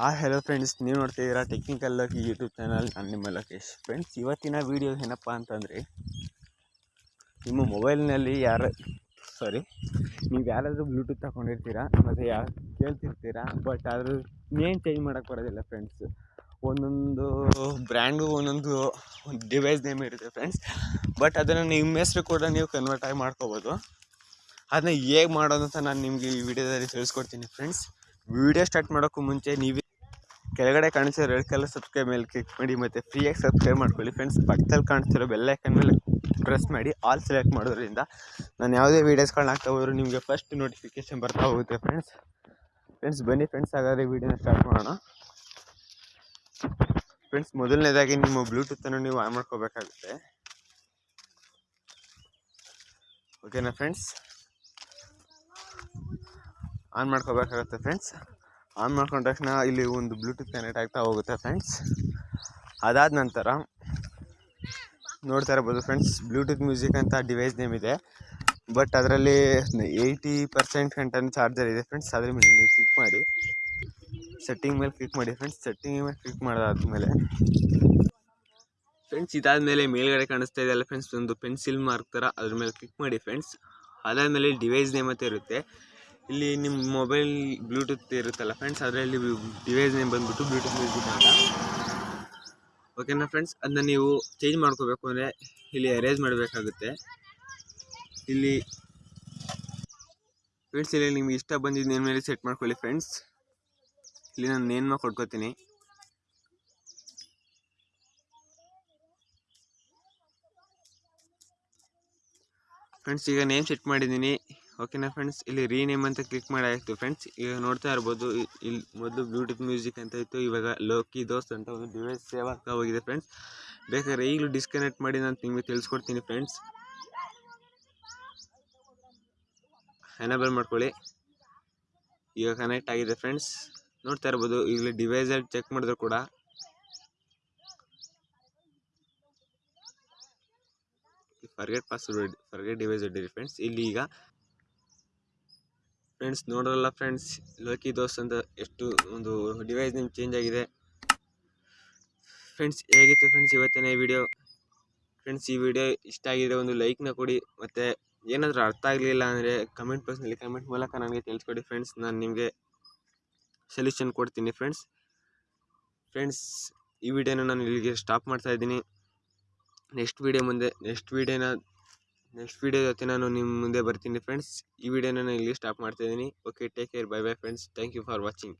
Hi hello friends ನೀವು ನೋಡ್ತಿದ್ದೀರಾ technical lucky YouTube channel ನಾನು ನಿಮ್ಮ ಲೋಕೇಶ್. ಫ್ರೆಂಡ್ಸ್ ಇವತ್ತಿನ ವೀಡಿಯೋ ಏನಪ್ಪ ಅಂತಂದರೆ, ನಿಮ್ಮ ಮೊಬೈಲ್ನಲ್ಲಿ ಯಾರು ಸಾರಿ ನೀವು ಯಾರಾದರೂ ಬ್ಲೂಟೂತ್ ತಗೊಂಡಿರ್ತೀರಾ ಮತ್ತು ಯಾ ಕೇಳ್ತಿರ್ತೀರಾ? ಬಟ್ ಆದರೂ ನೇಮ್ ಚೇಂಜ್ ಮಾಡೋಕ್ಕೆ ಬರೋದಿಲ್ಲ ಫ್ರೆಂಡ್ಸ್ ಒಂದೊಂದು ಬ್ರ್ಯಾಂಡು ಒಂದೊಂದು ಡಿವೈಸ್ ನೇಮ್ ಇರುತ್ತೆ ಫ್ರೆಂಡ್ಸ್ ಬಟ್ ಅದನ್ನು ನಿಮ್ಮ ಹೆಸರು ಕೂಡ ನೀವು ಕನ್ವರ್ಟ್ ಆಗಿ ಮಾಡ್ಕೋಬೋದು. ಅದನ್ನ ಹೇಗೆ ಮಾಡೋದು ಅಂತ ನಾನು ನಿಮಗೆ ಈ ವಿಡಿಯೋದಲ್ಲಿ ತಿಳಿಸ್ಕೊಡ್ತೀನಿ ಫ್ರೆಂಡ್ಸ್ ವಿಡಿಯೋ ಸ್ಟಾರ್ಟ್ ಮಾಡೋಕ್ಕೂ ಮುಂಚೆ ನೀವೇ ಕೆಳಗಡೆ ಕಾಣಿಸೋ ರೆಡ್ ಕಲರ್ ಸಬ್ಸ್ಕ್ರೈಬ್ ಮೇಲೆ ಕ್ಲಿಕ್ ಮಾಡಿ ಮತ್ತು ಫ್ರೀಯಾಗಿ ಸಬ್ಸ್ಕ್ರೈಬ್ ಮಾಡ್ಕೊಳ್ಳಿ. ಫ್ರೆಂಡ್ಸ್ ಪಕ್ಕದಲ್ಲಿ ಕಾಣಿಸ್ತಿರೋ ಬೆಲ್ಲೈಕನ್ ಮೇಲೆ ಪ್ರೆಸ್ ಮಾಡಿ ಆಲ್ ಸೆಲೆಕ್ಟ್ ಮಾಡೋದ್ರಿಂದ ನಾನು ಯಾವುದೇ ವೀಡಿಯೋಸ್ಗಳನ್ನ ಹಾಕ್ತಾ ಹೋದ್ರು ನಿಮಗೆ ಫಸ್ಟ್ ನೋಟಿಫಿಕೇಶನ್ ಬರ್ತಾ ಹೋಗುತ್ತೆ ಫ್ರೆಂಡ್ಸ್ ಫ್ರೆಂಡ್ಸ್ ಬನ್ನಿ ಫ್ರೆಂಡ್ಸ್ ಹಾಗಾದರೆ ವೀಡಿಯೋನ ಸ್ಟಾರ್ಟ್ ಮಾಡೋಣ. ಫ್ರೆಂಡ್ಸ್ ಮೊದಲನೇದಾಗಿ ನಿಮ್ಮ ಬ್ಲೂಟೂತನ್ನು ನೀವು ಆನ್ ಮಾಡ್ಕೋಬೇಕಾಗುತ್ತೆ. ಓಕೆನಾ ಫ್ರೆಂಡ್ಸ್ ಆನ್ ಮಾಡ್ಕೋಬೇಕಾಗುತ್ತೆ ಫ್ರೆಂಡ್ಸ್ ಆನ್ ಮಾಡ್ಕೊಂಡ ತಕ್ಷಣ ಇಲ್ಲಿ ಒಂದು ಬ್ಲೂಟೂತ್ ಕನೆಕ್ಟ್ ಆಗ್ತಾ ಹೋಗುತ್ತೆ ಫ್ರೆಂಡ್ಸ್ ಅದಾದ ನಂತರ ನೋಡ್ತಾ ಇರ್ಬೋದು ಫ್ರೆಂಡ್ಸ್ ಬ್ಲೂಟೂತ್ ಮ್ಯೂಸಿಕ್ ಅಂತ ಡಿವೈಸ್ ನೇಮ್ ಇದೆ. ಬಟ್ ಅದರಲ್ಲಿ ಏಯ್ಟಿ ಪರ್ಸೆಂಟ್ ಗಂಟೆ ಚಾರ್ಜರ್ ಇದೆ ಫ್ರೆಂಡ್ಸ್ ಅದ್ರ ಮೇಲೆ ನೀವು ಕ್ಲಿಕ್ ಮಾಡಿ. ಸೆಟ್ಟಿಂಗ್ ಮೇಲೆ ಕ್ಲಿಕ್ ಮಾಡಿ ಫ್ರೆಂಡ್ಸ್ ಸೆಟ್ಟಿಂಗ್ ಮೇಲೆ ಕ್ಲಿಕ್ ಮಾಡಿದಾದ್ಮೇಲೆ ಫ್ರೆಂಡ್ಸ್ ಇದಾದಮೇಲೆ ಮೇಲ್ಗಡೆ ಕಾಣಿಸ್ತಾ ಇದೆಯಲ್ಲ ಫ್ರೆಂಡ್ಸ್ ಒಂದು ಪೆನ್ಸಿಲ್ ಮಾರ್ಕ್ ಥರ ಅದ್ರ ಮೇಲೆ ಕ್ಲಿಕ್ ಮಾಡಿ ಫ್ರೆಂಡ್ಸ್ ಅದಾದಮೇಲೆ ಡಿವೈಸ್ ನೇಮ್ ಅಂತ ಇರುತ್ತೆ. ಇಲ್ಲಿ ನಿಮ್ಮ ಮೊಬೈಲ್ ಬ್ಲೂಟೂತ್ ಇರುತ್ತಲ್ಲ ಫ್ರೆಂಡ್ಸ್ ಅದರಲ್ಲಿ ಡಿವೈಸ್ ನೇಮ್ ಬಂದ್ಬಿಟ್ಟು ಬ್ಲೂಟೂತ್ ಮ್ಯೂಸಿಕ್ ಅಂತ. ಓಕೆನಾ ಫ್ರೆಂಡ್ಸ್ ಅದನ್ನ ನೀವು ಚೇಂಜ್ ಮಾಡ್ಕೋಬೇಕು ಅಂದರೆ ಇಲ್ಲಿ ಅರೇಂಜ್ ಮಾಡಬೇಕಾಗುತ್ತೆ. ಇಲ್ಲಿ ಫ್ರೆಂಡ್ಸ್ ಇಲ್ಲಿ ನಿಮ್ಗೆ ಇಷ್ಟ ಬಂದಿದ್ದು ನೇಮ್ ಮೇಲೆ ಸೆಟ್ ಮಾಡ್ಕೊಳ್ಳಿ ಫ್ರೆಂಡ್ಸ್ ಇಲ್ಲಿ ನಾನು ನೇಮ್ ಕೊಟ್ಕೋತೀನಿ. ಫ್ರೆಂಡ್ಸ್ ಈಗ ನೇಮ್ ಸೆಟ್ ಮಾಡಿದ್ದೀನಿ. ಓಕೆನಾ ಫ್ರೆಂಡ್ಸ್ ಇಲ್ಲಿ ರೀನೇಮ್ ಅಂತ ಕ್ಲಿಕ್ ಮಾಡಿ ಆಯಿತು ಫ್ರೆಂಡ್ಸ್ ಈಗ ನೋಡ್ತಾ ಇರ್ಬೋದು ಇಲ್ಲಿ ಮೊದಲು ಬ್ಲೂಟೂತ್ ಮ್ಯೂಸಿಕ್ ಅಂತ ಇತ್ತು, ಇವಾಗ ಲೋಕಿ ದೋಸ್ತ್ ಅಂತ ಒಂದು ಡಿವೈಸ್ ಸೇವ್ ಆಗ್ತಾ ಹೋಗಿದೆ ಫ್ರೆಂಡ್ಸ್ ಬೇಕಾದ್ರೆ ಈಗಲೂ ಡಿಸ್ಕನೆಕ್ಟ್ ಮಾಡಿ ನಾನು ನಿಮಗೆ ತಿಳಿಸ್ಕೊಡ್ತೀನಿ ಫ್ರೆಂಡ್ಸ್ ಎನೇಬಲ್ ಮಾಡ್ಕೊಳ್ಳಿ. ಈಗ ಕನೆಕ್ಟ್ ಆಗಿದೆ ಫ್ರೆಂಡ್ಸ್ ನೋಡ್ತಾ ಇರ್ಬೋದು ಇಲ್ಲಿ ಡಿವೈಸಲ್ಲಿ ಚೆಕ್ ಮಾಡಿದ್ರು ಕೂಡ. ಫರ್ಗೆಟ್ ಪಾಸ್ವರ್ಡ್ ಫರ್ಗೆಟ್ ಡಿವೈಸ್ ಹೊಡ್ಡಿರಿ ಫ್ರೆಂಡ್ಸ್ ಇಲ್ಲಿ ಈಗ ಫ್ರೆಂಡ್ಸ್, ನೋಡ್ರಲ್ಲ ಫ್ರೆಂಡ್ಸ್, ಲೋಕಿ ದೋಸ್ ಅಂತ ಎಷ್ಟು ಒಂದು ಡಿವೈಸ್ ನಿಮ್ಗೆ ಚೇಂಜ್ ಆಗಿದೆ. ಫ್ರೆಂಡ್ಸ್, ಹೇಗಿತ್ತು ಫ್ರೆಂಡ್ಸ್ ಇವತ್ತಿನ ವಿಡಿಯೋ ಫ್ರೆಂಡ್ಸ್, ಈ ವಿಡಿಯೋ ಇಷ್ಟ ಆಗಿದೆ ಒಂದು ಲೈಕ್ನ ಕೊಡಿ, ಮತ್ತು ಏನಾದರೂ ಅರ್ಥ ಆಗಲಿಲ್ಲ ಅಂದರೆ ಕಮೆಂಟ್ ಬಾಕ್ಸ್ನಲ್ಲಿ ಕಮೆಂಟ್ ಮೂಲಕ ನನಗೆ ತಿಳಿಸ್ಕೊಡಿ ಫ್ರೆಂಡ್ಸ್. ನಾನು ನಿಮಗೆ ಸೊಲ್ಯೂಷನ್ ಕೊಡ್ತೀನಿ ಫ್ರೆಂಡ್ಸ್. ಫ್ರೆಂಡ್ಸ್, ಈ ವಿಡಿಯೋನ ನಾನು ಇಲ್ಲಿಗೆ ಸ್ಟಾಪ್ ಮಾಡ್ತಾ ಇದ್ದೀನಿ. ನೆಕ್ಸ್ಟ್ ವಿಡಿಯೋ ಮುಂದೆ ನೆಕ್ಸ್ಟ್ ವಿಡಿಯೋನ ನೆಕ್ಸ್ಟ್ ವೀಡಿಯೋ ಜೊತೆ ನಾನು ನಿಮ್ಮ ಮುಂದೆ ಬರ್ತೀನಿ ಫ್ರೆಂಡ್ಸ್ ಈ ವಿಡಿಯೋನ ನಾನು ಇಲ್ಲಿ ಸ್ಟಾಪ್ ಮಾಡ್ತಾ ಇದ್ದೀನಿ. Okay take care bye bye friends thank you for watching